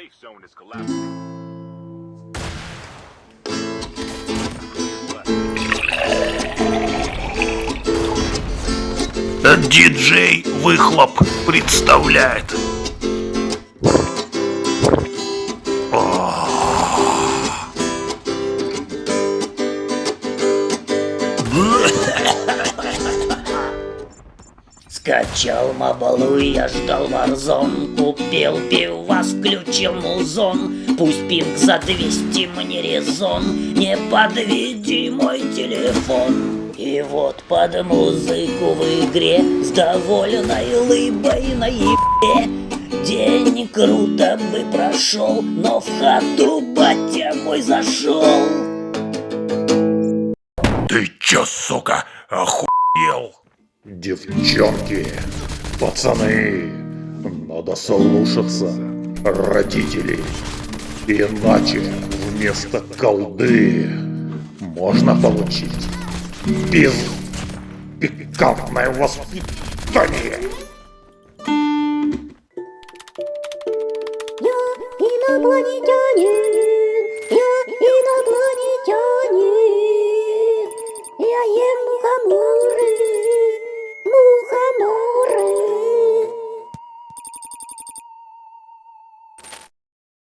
safe zone is collapsing. Диджей Выхлоп представляет. Скачал мабалу, я ждал варзон Купил пивас, включил музон. Пусть пинг за 200 мне резон. Не подведи мой телефон. И вот под музыку в игре С довольной лыбой на ебе. День круто бы прошел Но в хату батя мой зашел. Ты чё, сука, охуел? Девчонки, пацаны, надо слушаться родителей. Иначе вместо колды можно получить без пикантное воспитание. Я инопланетянин, я инопланетянин, я ем мухоморы,